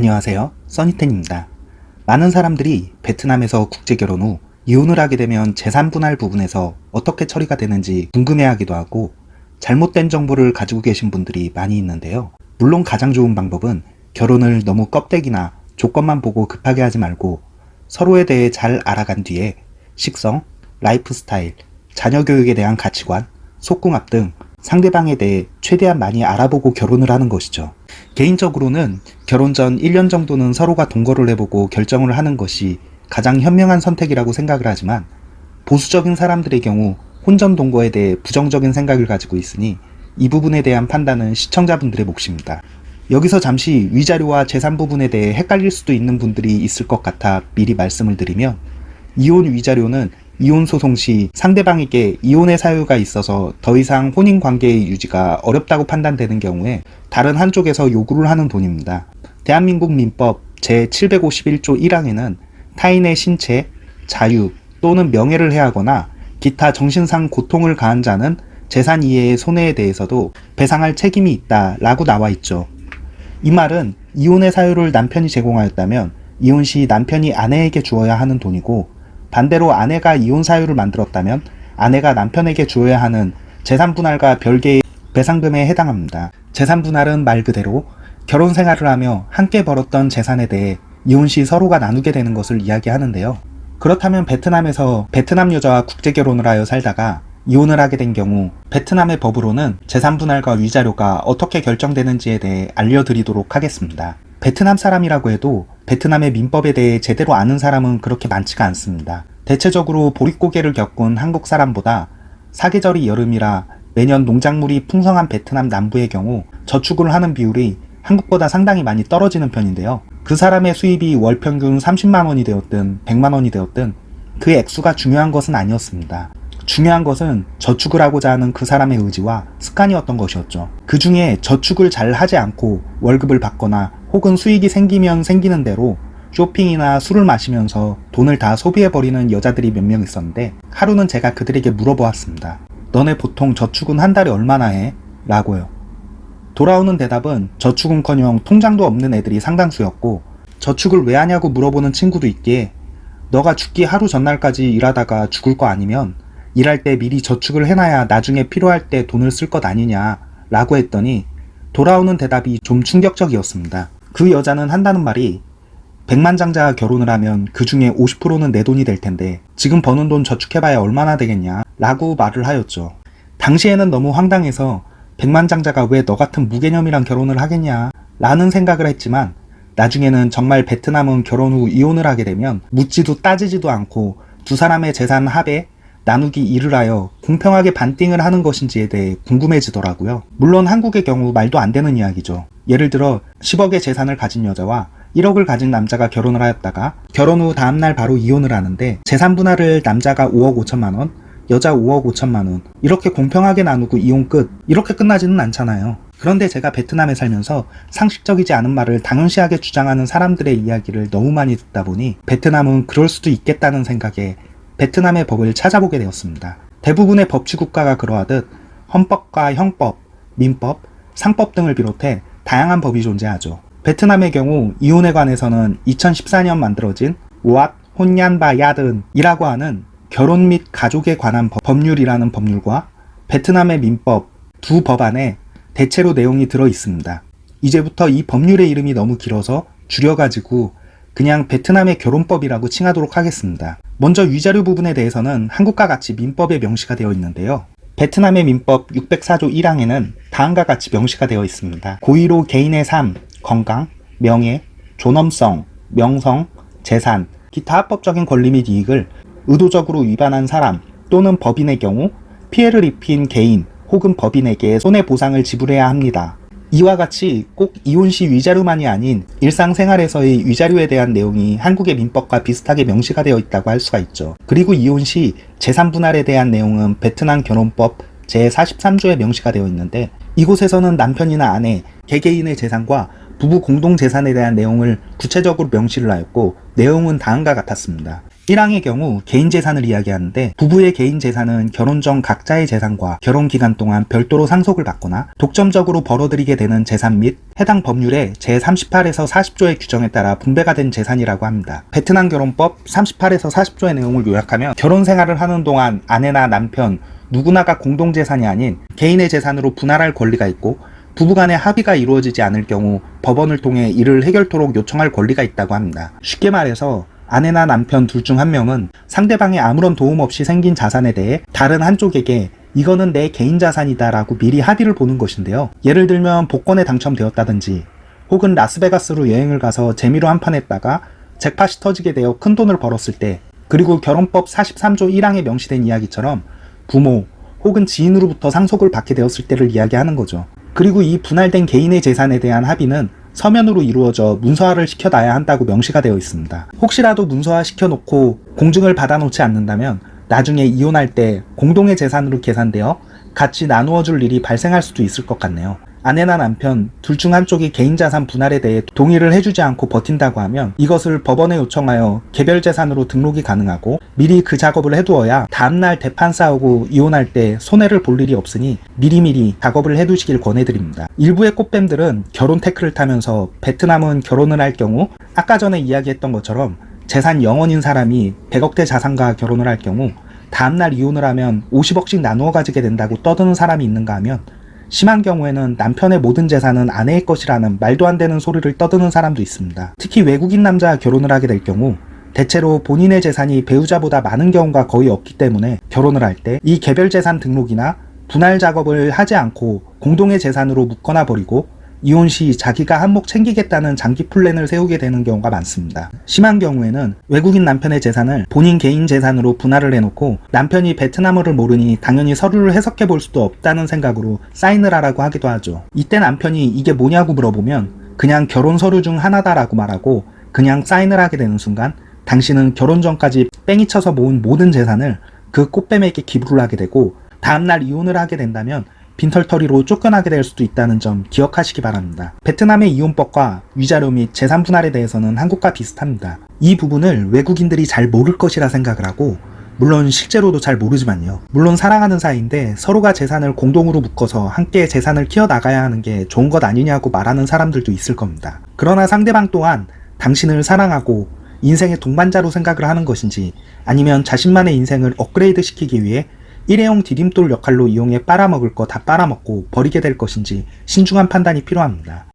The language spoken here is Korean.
안녕하세요. 써니텐입니다. 많은 사람들이 베트남에서 국제결혼 후 이혼을 하게 되면 재산 분할 부분에서 어떻게 처리가 되는지 궁금해하기도 하고 잘못된 정보를 가지고 계신 분들이 많이 있는데요. 물론 가장 좋은 방법은 결혼을 너무 껍데기나 조건만 보고 급하게 하지 말고 서로에 대해 잘 알아간 뒤에 식성, 라이프 스타일, 자녀 교육에 대한 가치관, 속궁합 등 상대방에 대해 최대한 많이 알아보고 결혼을 하는 것이죠. 개인적으로는 결혼 전 1년 정도는 서로가 동거를 해보고 결정을 하는 것이 가장 현명한 선택이라고 생각을 하지만 보수적인 사람들의 경우 혼전 동거에 대해 부정적인 생각을 가지고 있으니 이 부분에 대한 판단은 시청자분들의 몫입니다. 여기서 잠시 위자료와 재산 부분에 대해 헷갈릴 수도 있는 분들이 있을 것 같아 미리 말씀을 드리면 이혼 위자료는 이혼 소송 시 상대방에게 이혼의 사유가 있어서 더 이상 혼인 관계의 유지가 어렵다고 판단되는 경우에 다른 한쪽에서 요구를 하는 돈입니다. 대한민국 민법 제751조 1항에는 타인의 신체, 자유 또는 명예를 해하거나 기타 정신상 고통을 가한 자는 재산 이해의 손해에 대해서도 배상할 책임이 있다 라고 나와 있죠. 이 말은 이혼의 사유를 남편이 제공하였다면 이혼 시 남편이 아내에게 주어야 하는 돈이고 반대로 아내가 이혼 사유를 만들었다면 아내가 남편에게 주어야 하는 재산분할과 별개의 배상금에 해당합니다. 재산분할은 말 그대로 결혼 생활을 하며 함께 벌었던 재산에 대해 이혼 시 서로가 나누게 되는 것을 이야기하는데요. 그렇다면 베트남에서 베트남 여자와 국제결혼을 하여 살다가 이혼을 하게 된 경우 베트남의 법으로는 재산분할과 위자료가 어떻게 결정되는지에 대해 알려드리도록 하겠습니다. 베트남 사람이라고 해도 베트남의 민법에 대해 제대로 아는 사람은 그렇게 많지가 않습니다. 대체적으로 보릿고개를 겪은 한국 사람보다 사계절이 여름이라 매년 농작물이 풍성한 베트남 남부의 경우 저축을 하는 비율이 한국보다 상당히 많이 떨어지는 편인데요. 그 사람의 수입이 월 평균 30만원이 되었든 100만원이 되었든 그 액수가 중요한 것은 아니었습니다. 중요한 것은 저축을 하고자 하는 그 사람의 의지와 습관이었던 것이었죠. 그 중에 저축을 잘 하지 않고 월급을 받거나 혹은 수익이 생기면 생기는 대로 쇼핑이나 술을 마시면서 돈을 다 소비해버리는 여자들이 몇 명 있었는데 하루는 제가 그들에게 물어보았습니다. 너네 보통 저축은 한 달에 얼마나 해? 라고요. 돌아오는 대답은 저축은커녕 통장도 없는 애들이 상당수였고 저축을 왜 하냐고 물어보는 친구도 있기에 너가 죽기 하루 전날까지 일하다가 죽을 거 아니면 일할 때 미리 저축을 해놔야 나중에 필요할 때 돈을 쓸 것 아니냐 라고 했더니 돌아오는 대답이 좀 충격적이었습니다. 그 여자는 한다는 말이 백만장자와 결혼을 하면 그 중에 50%는 내 돈이 될 텐데 지금 버는 돈 저축해봐야 얼마나 되겠냐 라고 말을 하였죠. 당시에는 너무 황당해서 백만장자가 왜 너 같은 무개념이랑 결혼을 하겠냐 라는 생각을 했지만 나중에는 정말 베트남은 결혼 후 이혼을 하게 되면 묻지도 따지지도 않고 두 사람의 재산 합에 나누기 일을 하여 공평하게 반띵을 하는 것인지에 대해 궁금해지더라고요. 물론 한국의 경우 말도 안 되는 이야기죠. 예를 들어 10억의 재산을 가진 여자와 1억을 가진 남자가 결혼을 하였다가 결혼 후 다음날 바로 이혼을 하는데 재산 분할을 남자가 5억 5천만원, 여자 5억 5천만원 이렇게 공평하게 나누고 이혼 끝 이렇게 끝나지는 않잖아요. 그런데 제가 베트남에 살면서 상식적이지 않은 말을 당연시하게 주장하는 사람들의 이야기를 너무 많이 듣다 보니 베트남은 그럴 수도 있겠다는 생각에 베트남의 법을 찾아보게 되었습니다. 대부분의 법치 국가가 그러하듯 헌법과 형법, 민법, 상법 등을 비롯해 다양한 법이 존재하죠. 베트남의 경우 이혼에 관해서는 2014년 만들어진 오앗 혼얀바 야든 이라고 하는 결혼 및 가족에 관한 법률이라는 법률과 베트남의 민법 두 법안에 대체로 내용이 들어 있습니다. 이제부터 이 법률의 이름이 너무 길어서 줄여가지고 그냥 베트남의 결혼법이라고 칭하도록 하겠습니다. 먼저 위자료 부분에 대해서는 한국과 같이 민법에 명시가 되어 있는데요. 베트남의 민법 604조 1항에는 다음과 같이 명시가 되어 있습니다. 고의로 개인의 삶, 건강, 명예, 존엄성, 명성, 재산, 기타 합법적인 권리 및 이익을 의도적으로 위반한 사람 또는 법인의 경우 피해를 입힌 개인 혹은 법인에게 손해보상을 지불해야 합니다. 이와 같이 꼭 이혼 시 위자료만이 아닌 일상생활에서의 위자료에 대한 내용이 한국의 민법과 비슷하게 명시가 되어 있다고 할 수가 있죠. 그리고 이혼 시 재산분할에 대한 내용은 베트남 결혼법 제43조에 명시가 되어 있는데 이곳에서는 남편이나 아내, 개개인의 재산과 부부 공동재산에 대한 내용을 구체적으로 명시를 하였고 내용은 다음과 같았습니다. 1항의 경우 개인 재산을 이야기하는데 부부의 개인 재산은 결혼 전 각자의 재산과 결혼 기간 동안 별도로 상속을 받거나 독점적으로 벌어들이게 되는 재산 및 해당 법률의 제38에서 40조의 규정에 따라 분배가 된 재산이라고 합니다. 베트남 결혼법 38에서 40조의 내용을 요약하면 결혼 생활을 하는 동안 아내나 남편 누구나가 공동 재산이 아닌 개인의 재산으로 분할할 권리가 있고 부부간의 합의가 이루어지지 않을 경우 법원을 통해 이를 해결토록 요청할 권리가 있다고 합니다. 쉽게 말해서 아내나 남편 둘 중 한 명은 상대방의 아무런 도움 없이 생긴 자산에 대해 다른 한쪽에게 이거는 내 개인 자산이다 라고 미리 합의를 보는 것인데요. 예를 들면 복권에 당첨되었다든지 혹은 라스베가스로 여행을 가서 재미로 한판 했다가 잭팟이 터지게 되어 큰 돈을 벌었을 때 그리고 결혼법 43조 1항에 명시된 이야기처럼 부모 혹은 지인으로부터 상속을 받게 되었을 때를 이야기하는 거죠. 그리고 이 분할된 개인의 재산에 대한 합의는 서면으로 이루어져 문서화를 시켜놔야 한다고 명시가 되어 있습니다. 혹시라도 문서화 시켜놓고 공증을 받아놓지 않는다면 나중에 이혼할 때 공동의 재산으로 계산되어 같이 나누어 줄 일이 발생할 수도 있을 것 같네요. 아내나 남편 둘 중 한쪽이 개인 자산 분할에 대해 동의를 해주지 않고 버틴다고 하면 이것을 법원에 요청하여 개별 재산으로 등록이 가능하고 미리 그 작업을 해두어야 다음날 대판 싸우고 이혼할 때 손해를 볼 일이 없으니 미리미리 작업을 해두시길 권해드립니다. 일부의 꽃뱀들은 결혼 태클을 타면서 베트남은 결혼을 할 경우 아까 전에 이야기했던 것처럼 재산 0원인 사람이 100억대 자산과 결혼을 할 경우 다음날 이혼을 하면 50억씩 나누어 가지게 된다고 떠드는 사람이 있는가 하면 심한 경우에는 남편의 모든 재산은 아내의 것이라는 말도 안 되는 소리를 떠드는 사람도 있습니다. 특히 외국인 남자와 결혼을 하게 될 경우 대체로 본인의 재산이 배우자보다 많은 경우가 거의 없기 때문에 결혼을 할 때 이 개별 재산 등록이나 분할 작업을 하지 않고 공동의 재산으로 묶어놔 버리고 이혼 시 자기가 한몫 챙기겠다는 장기 플랜을 세우게 되는 경우가 많습니다. 심한 경우에는 외국인 남편의 재산을 본인 개인 재산으로 분할을 해놓고 남편이 베트남어를 모르니 당연히 서류를 해석해 볼 수도 없다는 생각으로 사인을 하라고 하기도 하죠. 이때 남편이 이게 뭐냐고 물어보면 그냥 결혼 서류 중 하나다라고 말하고 그냥 사인을 하게 되는 순간 당신은 결혼 전까지 뺑이 쳐서 모은 모든 재산을 그 꽃뱀에게 기부를 하게 되고 다음날 이혼을 하게 된다면 빈털터리로 쫓겨나게 될 수도 있다는 점 기억하시기 바랍니다. 베트남의 이혼법과 위자료 및 재산 분할에 대해서는 한국과 비슷합니다. 이 부분을 외국인들이 잘 모를 것이라 생각을 하고 물론 실제로도 잘 모르지만요. 물론 사랑하는 사이인데 서로가 재산을 공동으로 묶어서 함께 재산을 키워나가야 하는 게 좋은 것 아니냐고 말하는 사람들도 있을 겁니다. 그러나 상대방 또한 당신을 사랑하고 인생의 동반자로 생각을 하는 것인지 아니면 자신만의 인생을 업그레이드 시키기 위해 일회용 디딤돌 역할로 이용해 빨아먹을 거 다 빨아먹고 버리게 될 것인지 신중한 판단이 필요합니다.